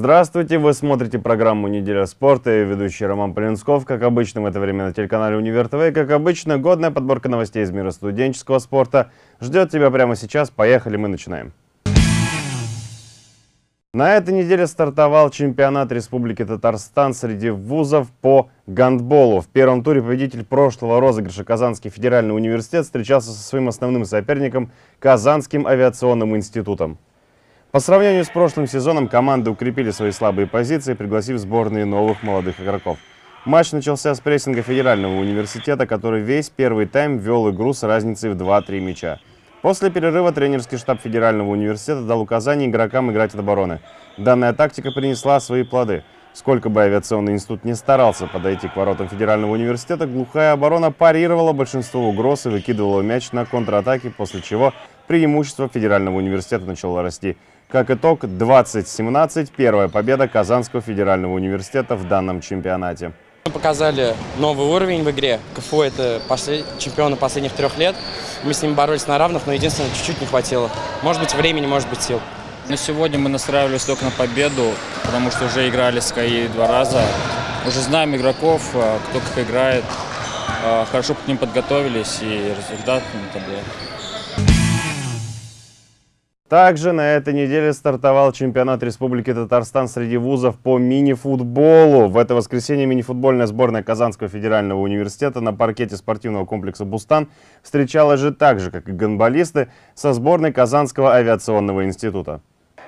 Здравствуйте, вы смотрите программу «Неделя спорта» и ведущий Роман Полинсков. Как обычно, в это время на телеканале «Универ ТВ». И, как обычно, годная подборка новостей из мира студенческого спорта ждет тебя прямо сейчас. Поехали, мы начинаем. На этой неделе стартовал чемпионат Республики Татарстан среди вузов по гандболу. В первом туре победитель прошлого розыгрыша Казанский федеральный университет встречался со своим основным соперником Казанским авиационным институтом. По сравнению с прошлым сезоном команды укрепили свои слабые позиции, пригласив сборные новых молодых игроков. Матч начался с прессинга Федерального университета, который весь первый тайм вел игру с разницей в 2-3 мяча. После перерыва тренерский штаб Федерального университета дал указание игрокам играть от обороны. Данная тактика принесла свои плоды. Сколько бы авиационный институт не старался подойти к воротам Федерального университета, глухая оборона парировала большинство угроз и выкидывала мяч на контратаке, после чего преимущество Федерального университета начало расти. Как итог, 20-17 – первая победа Казанского федерального университета в данном чемпионате. Мы показали новый уровень в игре. КФУ – это послед... чемпионы последних трех лет. Мы с ними боролись на равных, но единственное, чуть-чуть не хватило. Может быть, времени, может быть, сил. Но сегодня мы настраивались только на победу, потому что уже играли с КАИ два раза. Уже знаем игроков, э, кто как играет. Э, хорошо к ним подготовились, и результат это был. Также на этой неделе стартовал чемпионат Республики Татарстан среди вузов по мини-футболу. В это воскресенье мини-футбольная сборная Казанского федерального университета на паркете спортивного комплекса «Бустан» встречалась же так же, как и гонболисты, со сборной Казанского авиационного института.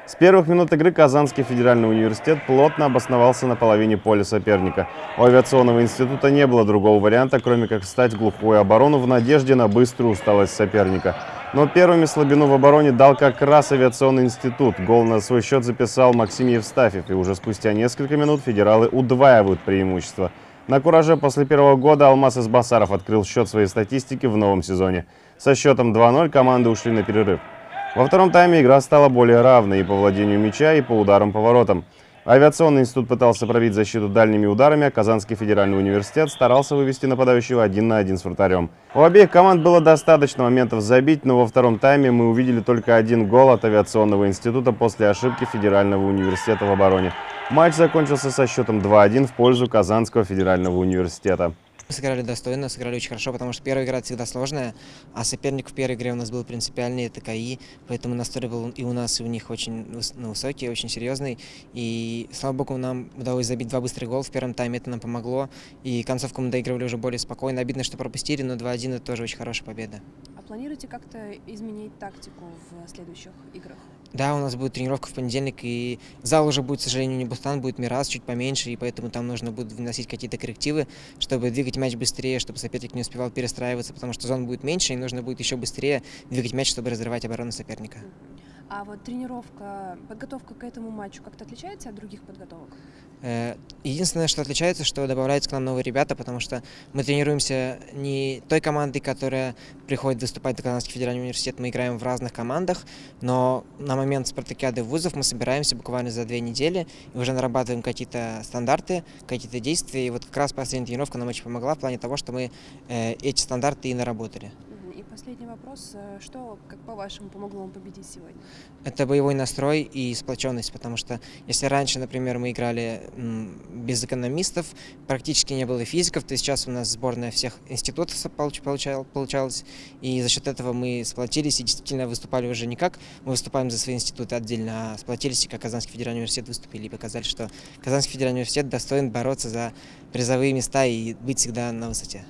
С первых минут игры Казанский федеральный университет плотно обосновался на половине поля соперника. У авиационного института не было другого варианта, кроме как встать глухую оборону в надежде на быструю усталость соперника. Но первыми слабину в обороне дал как раз авиационный институт. Гол на свой счет записал Максим Евстафьев, и уже спустя несколько минут федералы удваивают преимущество. На кураже после первого года Алмаз Избасаров открыл счет своей статистики в новом сезоне. Со счетом 2-0 команды ушли на перерыв. Во втором тайме игра стала более равной и по владению мяча, и по ударам по воротам. Авиационный институт пытался пробить защиту дальними ударами, а Казанский федеральный университет старался вывести нападающего один на один с вратарем. У обеих команд было достаточно моментов забить, но во втором тайме мы увидели только один гол от авиационного института после ошибки федерального университета в обороне. Матч закончился со счетом 2-1 в пользу Казанского федерального университета. Мы сыграли достойно, сыграли очень хорошо, потому что первая игра всегда сложная, а соперник в первой игре у нас был принципиальный, это КАИ, поэтому настрой был и у нас, и у них очень ну, высокий, очень серьезный. И, слава богу, нам удалось забить два быстрых гола в первом тайме, это нам помогло. И концовку мы доигрывали уже более спокойно. Обидно, что пропустили, но 2-1 это тоже очень хорошая победа. А планируете как-то изменить тактику в следующих играх? Да, у нас будет тренировка в понедельник, и зал уже будет, к сожалению, не Бустан, будет Мирас, чуть поменьше, и поэтому там нужно будет вносить какие-то коррективы, чтобы двигать мяч быстрее, чтобы соперник не успевал перестраиваться, потому что зон будет меньше, и нужно будет еще быстрее двигать мяч, чтобы разрывать оборону соперника. А вот тренировка, подготовка к этому матчу как-то отличается от других подготовок? Э, единственное, что отличается, что добавляются к нам новые ребята, потому что мы тренируемся не той командой, которая приходит выступать в Казанский федеральный университет, мы играем в разных командах, но на момент спартакиады вузов мы собираемся буквально за две недели и уже нарабатываем какие-то стандарты, какие-то действия, и вот как раз последняя тренировка нам очень помогла в плане того, что мы э, эти стандарты и наработали. Последний вопрос. Э, что, как по-вашему, помогло вам победить сегодня? Это боевой настрой и сплоченность, потому что если раньше, например, мы играли без экономистов, практически не было физиков, то сейчас у нас сборная всех институтов получалась, и за счет этого мы сплотились и действительно выступали уже не как мы выступаем за свои институты отдельно, а сплотились и как Казанский федеральный университет выступили и показали, что Казанский федеральный университет достоин бороться за призовые места и быть всегда на высоте.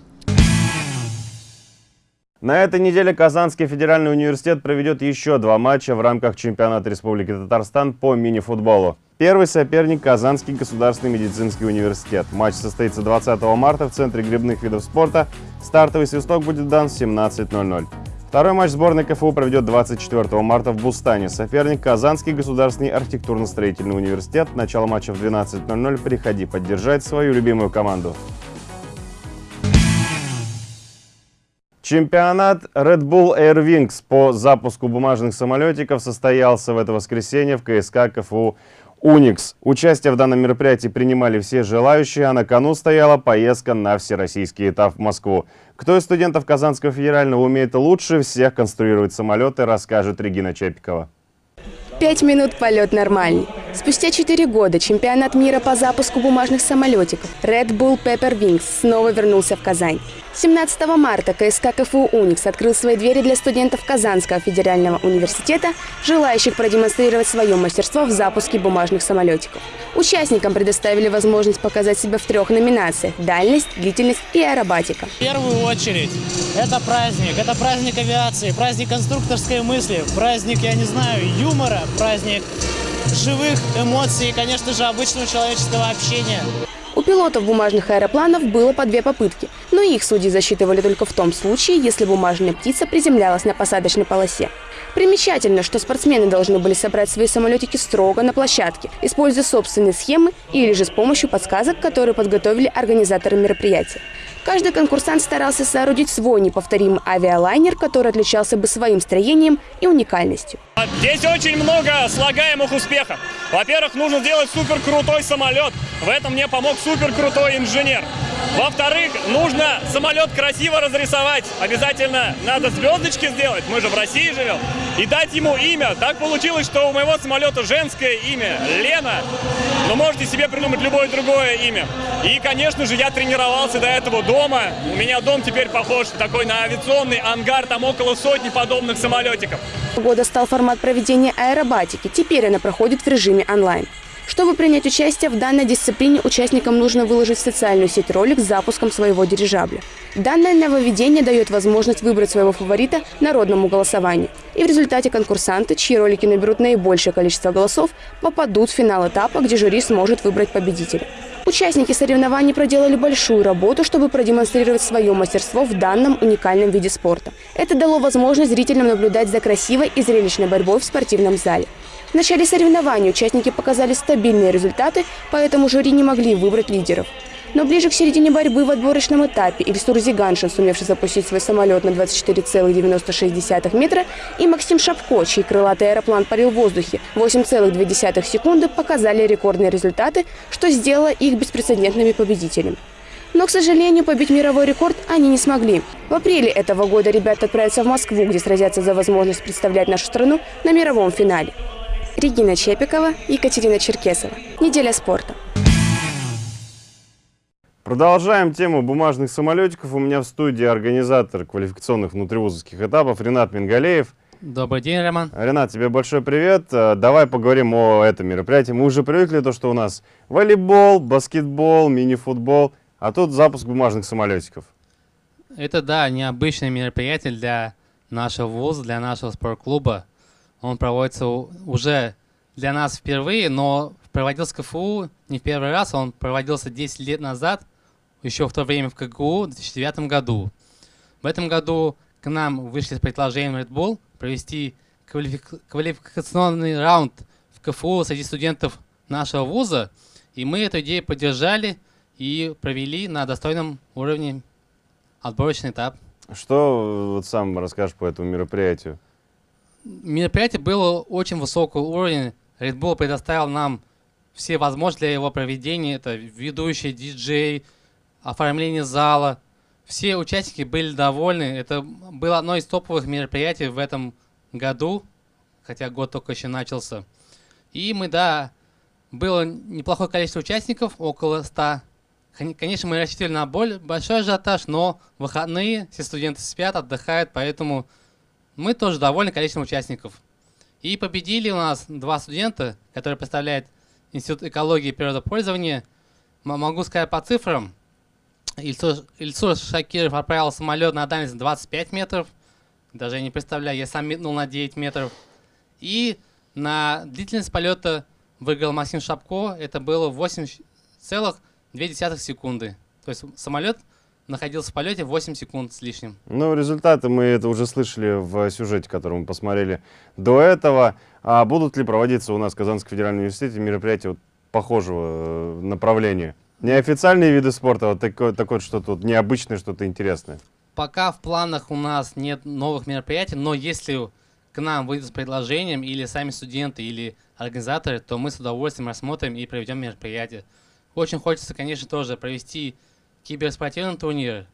На этой неделе Казанский федеральный университет проведет еще два матча в рамках чемпионата Республики Татарстан по мини-футболу. Первый соперник – Казанский государственный медицинский университет. Матч состоится 20 марта в Центре грибных видов спорта. Стартовый свисток будет дан в 17.00. Второй матч сборной КФУ проведет 24 марта в Бустане. Соперник – Казанский государственный архитектурно-строительный университет. Начало матча в 12.00. Приходи поддержать свою любимую команду. Чемпионат Red Bull Air Wings по запуску бумажных самолетиков состоялся в это воскресенье в КСК КФУ «Уникс». Участие в данном мероприятии принимали все желающие, а на кону стояла поездка на всероссийский этап в Москву. Кто из студентов Казанского федерального умеет лучше всех конструировать самолеты, расскажет Регина Чепикова. Пять минут полет нормальный. Спустя 4 года чемпионат мира по запуску бумажных самолетиков Red Bull Pepper Wings снова вернулся в Казань. 17 марта КСК КФУ «Уникс» открыл свои двери для студентов Казанского федерального университета, желающих продемонстрировать свое мастерство в запуске бумажных самолетиков. Участникам предоставили возможность показать себя в трех номинациях – дальность, длительность и аэробатика. В первую очередь, это праздник. Это праздник авиации, праздник конструкторской мысли, праздник, я не знаю, юмора, праздник живых эмоций и, конечно же, обычного человеческого общения. Пилотов бумажных аэропланов было по две попытки, но их судьи засчитывали только в том случае, если бумажная птица приземлялась на посадочной полосе. Примечательно, что спортсмены должны были собрать свои самолетики строго на площадке, используя собственные схемы или же с помощью подсказок, которые подготовили организаторы мероприятия. Каждый конкурсант старался соорудить свой неповторимый авиалайнер, который отличался бы своим строением и уникальностью. Здесь очень много слагаемых успехов. Во-первых, нужно сделать супер крутой самолет. В этом мне помог супер крутой инженер. Во-вторых, нужно самолет красиво разрисовать. Обязательно надо звездочки сделать, мы же в России живем. И дать ему имя. Так получилось, что у моего самолета женское имя – Лена. Но можете себе придумать любое другое имя. И, конечно же, я тренировался до этого дома. У меня дом теперь похож такой на авиационный ангар. Там около сотни подобных самолетиков. Года стал формат проведения аэробатики. Теперь она проходит в режиме онлайн. Чтобы принять участие в данной дисциплине, участникам нужно выложить в социальную сеть ролик с запуском своего дирижабля. Данное нововведение дает возможность выбрать своего фаворита народному голосованию. И в результате конкурсанты, чьи ролики наберут наибольшее количество голосов, попадут в финал этапа, где жюри сможет выбрать победителя. Участники соревнований проделали большую работу, чтобы продемонстрировать свое мастерство в данном уникальном виде спорта. Это дало возможность зрителям наблюдать за красивой и зрелищной борьбой в спортивном зале. В начале соревнований участники показали стабильные результаты, поэтому жюри не могли выбрать лидеров. Но ближе к середине борьбы в отборочном этапе Ильсур Зиганшин, сумевший запустить свой самолет на 24,96 метра, и Максим Шапко, чей крылатый аэроплан парил в воздухе 8,2 секунды, показали рекордные результаты, что сделало их беспрецедентными победителями. Но, к сожалению, побить мировой рекорд они не смогли. В апреле этого года ребята отправятся в Москву, где сразятся за возможность представлять нашу страну на мировом финале. Регина Чепикова, Екатерина Черкесова. Неделя спорта. Продолжаем тему бумажных самолетиков. У меня в студии организатор квалификационных внутривузовских этапов Ренат Мингалеев. Добрый день, Роман. Ренат, тебе большой привет. Э, давай поговорим о этом мероприятии. Мы уже привыкли то, что у нас волейбол, баскетбол, мини-футбол, а тут запуск бумажных самолетиков. Это, да, необычное мероприятие для нашего вуза, для нашего спортклуба. Он проводится уже для нас впервые, но проводился КФУ не в первый раз, он проводился 10 лет назад, еще в то время в КГУ, в 2009 году. В этом году к нам вышли с предложением Red Bull провести квалифик... квалификационный раунд в КФУ среди студентов нашего вуза, и мы эту идею поддержали и провели на достойном уровне отборочный этап. Что вот сам расскажешь по этому мероприятию? Мероприятие было очень высокого уровня. Red Bull предоставил нам все возможности для его проведения. Это ведущий, диджей, оформление зала. Все участники были довольны. Это было одно из топовых мероприятий в этом году, хотя год только еще начался. И мы, да, было неплохое количество участников, около 100. Конечно, мы рассчитывали на более большой ажиотаж, но выходные все студенты спят, отдыхают, поэтому мы тоже довольны количеством участников. И победили у нас два студента, которые представляют Институт экологии и природопользования. Могу сказать по цифрам. Ильсур, Ильсур Шакиров отправил самолет на дальность 25 метров. Даже не представляю, я сам метнул на 9 метров. И на длительность полета выиграл Максим Шапко. Это было 8,2 секунды. То есть самолет находился в полете 8 секунд с лишним. Ну, результаты мы это уже слышали в сюжете, который мы посмотрели до этого. А будут ли проводиться у нас в Казанском федеральном университете мероприятия вот похожего э, направления? Неофициальные виды спорта, вот такое, такое что-то вот необычное, что-то интересное. Пока в планах у нас нет новых мероприятий, но если к нам выйдут с предложением или сами студенты, или организаторы, то мы с удовольствием рассмотрим и проведем мероприятие. Очень хочется, конечно, тоже провести киберспортивный турнир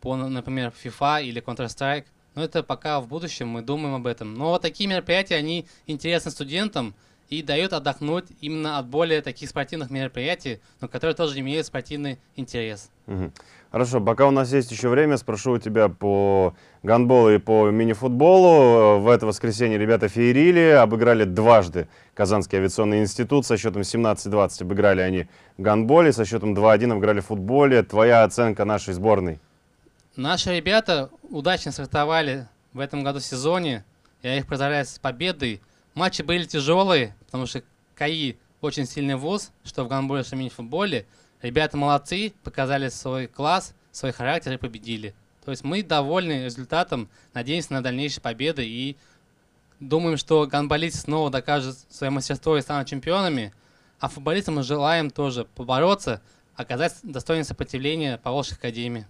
по, например, FIFA или Counter-Strike. Но это пока в будущем мы думаем об этом. Но вот такие мероприятия, они интересны студентам. и дает отдохнуть именно от более таких спортивных мероприятий, но которые тоже имеют спортивный интерес. Мгм. Хорошо, пока у нас есть еще время, спрошу у тебя по гандболу и по мини-футболу. В это воскресенье ребята феерили, обыграли дважды Казанский авиационный институт. Со счетом 17-20 обыграли они в гандболе, со счетом 2-1 обыграли в футболе. Твоя оценка нашей сборной? Наши ребята удачно стартовали в этом году сезоне. Я их поздравляю с победой. Матчи были тяжелые, потому что КАИ очень сильный вуз, что в гандболе, что в мини-футболе. Ребята молодцы, показали свой класс, свой характер и победили. То есть мы довольны результатом, надеемся на дальнейшие победы и думаем, что гандболисты снова докажут свое мастерство и станут чемпионами. А футболистам мы желаем тоже побороться, оказать достойное сопротивление по Волжской академии.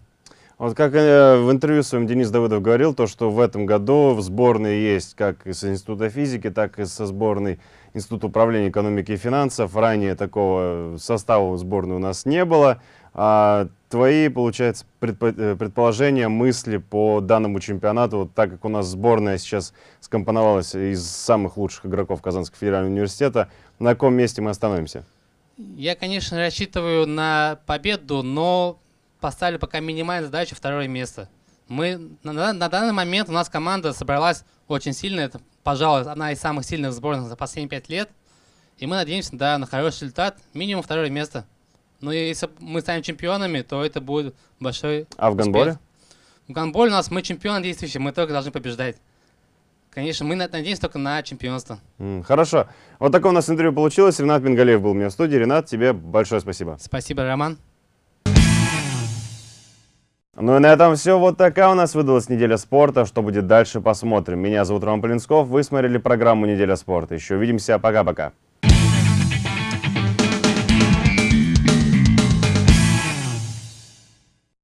Вот как э, в интервью своем Денис Давыдов говорил, то, что в этом году в сборной есть как из Института физики, так и со сборной Института управления экономики и финансов. Ранее такого состава сборной у нас не было. А твои, получается, э, предположения, мысли по данному чемпионату, вот так как у нас сборная сейчас скомпоновалась из самых лучших игроков Казанского федерального университета, на каком месте мы остановимся? Я, конечно, рассчитываю на победу, но поставили пока минимальную задачу второе место. Мы на, на- данный момент у нас команда собралась очень сильно. Это, пожалуй, одна из самых сильных сборных за последние пять лет. И мы надеемся, да, на хороший результат. Минимум второе место. Но если мы станем чемпионами, то это будет большой А в гандболе? успех. В гандболе у нас мы чемпионы действующие, мы только должны побеждать. Конечно, мы на- надеемся только на чемпионство. Хорошо. Вот такое у нас интервью получилось. Ренат Бенгалеев был у меня в студии. Ренат, тебе большое спасибо. Спасибо, Роман. Ну и на этом все. Вот такая у нас выдалась неделя спорта. Что будет дальше, посмотрим. Меня зовут Роман Полинсков. Вы смотрели программу «Неделя спорта». Еще увидимся. Пока-пока.